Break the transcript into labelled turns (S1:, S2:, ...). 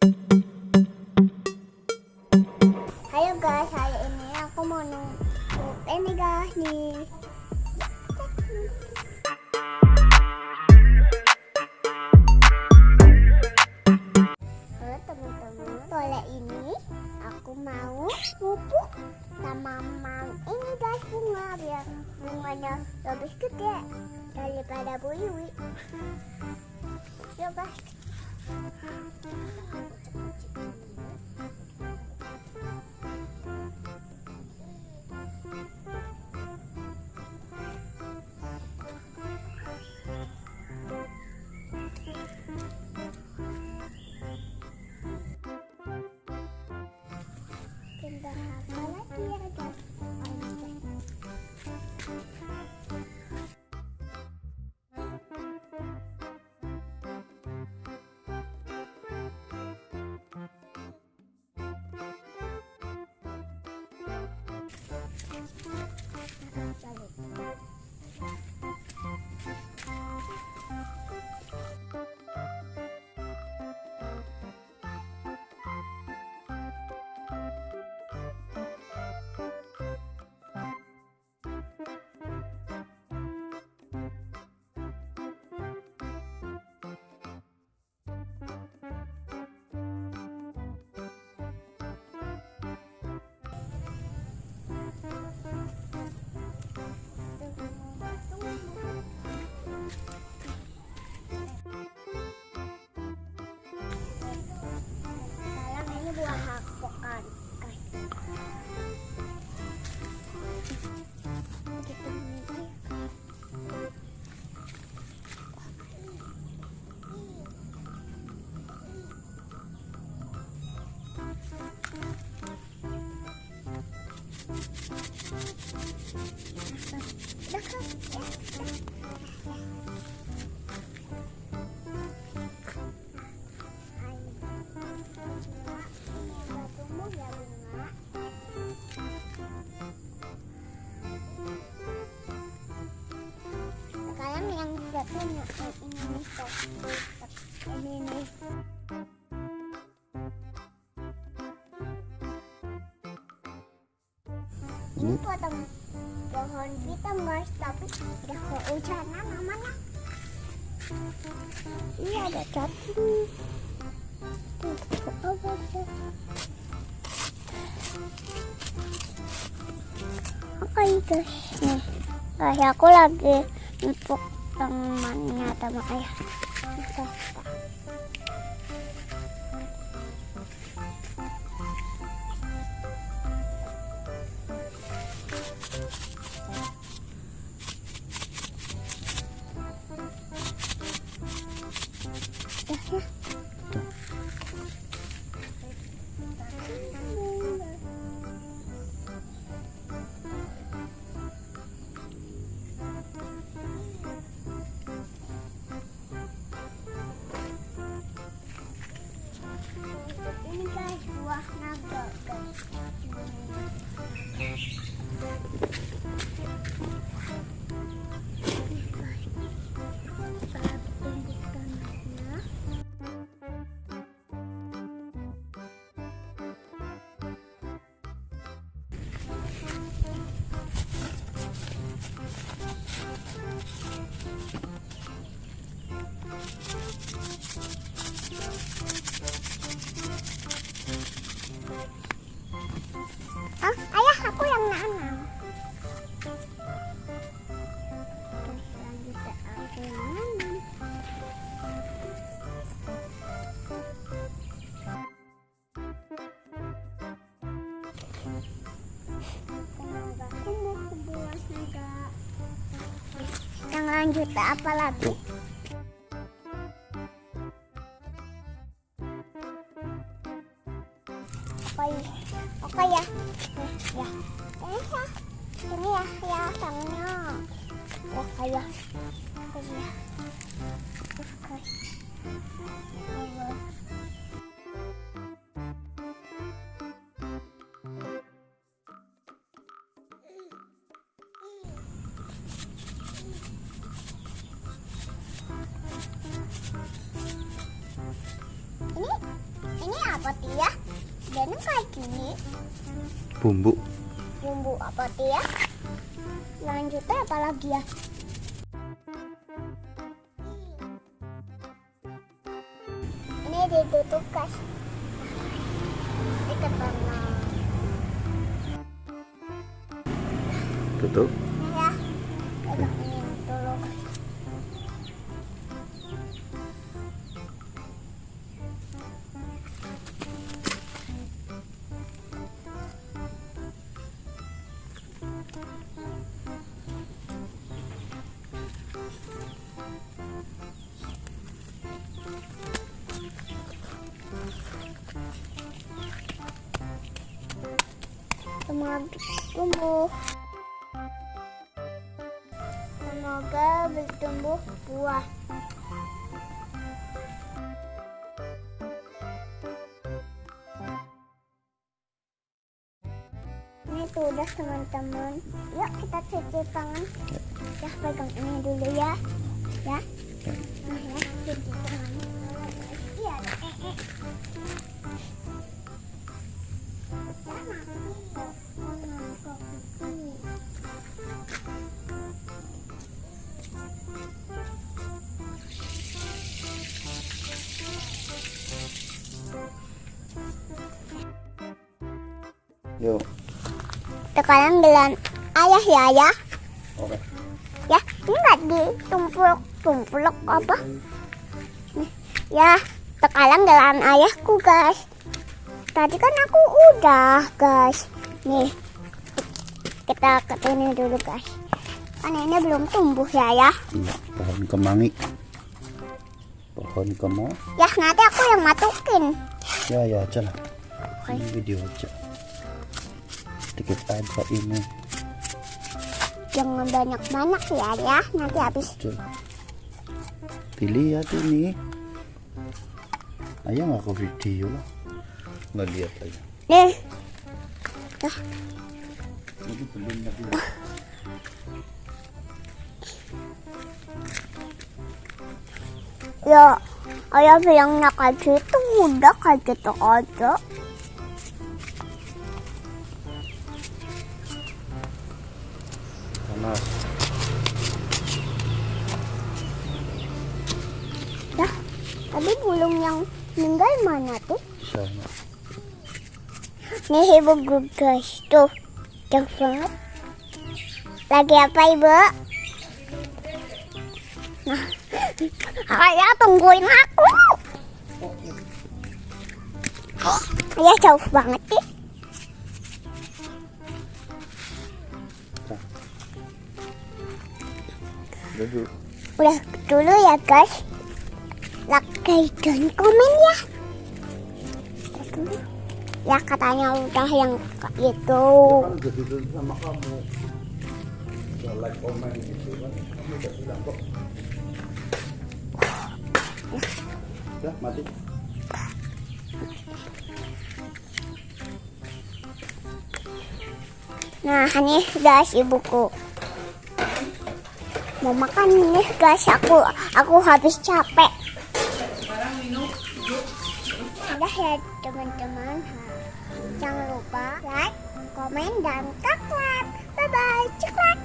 S1: Halo guys, hari ini aku mau nunggu ini guys nih. Halo teman-teman, boleh ini aku mau pupuk sama mam ini guys bunga biar bunganya lebih gede daripada Bu. Yuk guys. Thank you. Thank you. Sekarang yang ini. Potong pohon kita guys tapi udah kehujanan namanya ini ada cacing apa guys, nih guys aku lagi untuk temannya sama ayah. Lanjut apa lagi? Oke, oke ya. Ya. Ini ya. Ini ya, ya sangnya. Ya, kayak. Ini ya. Oke. Ini Tia? Dan kayak gini.
S2: Bumbu.
S1: Bumbu apa Tia? Lanjutnya apa lagi ya? Ini ditutup guys. Benang.
S2: Tutup.
S1: Semoga tumbuh Semoga bertumbuh buah. Ini tuh udah teman-teman. Yuk kita cuci tangan. Ya pegang ini dulu ya. Ya. Nah ya cuci
S2: Yuk.
S1: Sekarang gelan ayah ya ya.
S2: Oke.
S1: Ya, ini nggak ditumpuk-tumpuk apa? Nih, ya, sekarang gelan ayahku guys. Tadi kan aku udah guys. Nih, kita ke ini dulu guys. Kan ini belum tumbuh ya ya.
S2: Iya, pohon kemangi. Pohon kemo.
S1: Ya, nanti aku yang masukin.
S2: Ya, ya aja lah. Ini video aja. Dikit aja ini.
S1: Jangan banyak-banyak ya ya. Nanti habis.
S2: Dilihat ini. Ayo nggak ke video lah. Nggak lihat aja.
S1: Nih,
S2: Ini belum lagi.
S1: ya ayah bilangnya kayak gitu udah kayak gitu aja.
S2: Panas.
S1: Ya, tadi bulung yang meninggal mana tuh?
S2: Sana.
S1: Nih ibu gue guys, tuh jauh banget. Lagi apa ibu? Nah, ayah tungguin aku. Ayah jauh banget sih.
S2: Duduk.
S1: Udah dulu ya guys. Like dan komen ya. Ya katanya udah yang itu.
S2: Udah duduk sama kamu. Udah like komen gitu kan. Kamu udah bilang kok. Ya, mati.
S1: Nah, ini guys ibuku. Mau makan nih guys, aku aku habis capek. Udah ya teman-teman. Jangan lupa like, komen, dan subscribe. Bye bye, ceklek.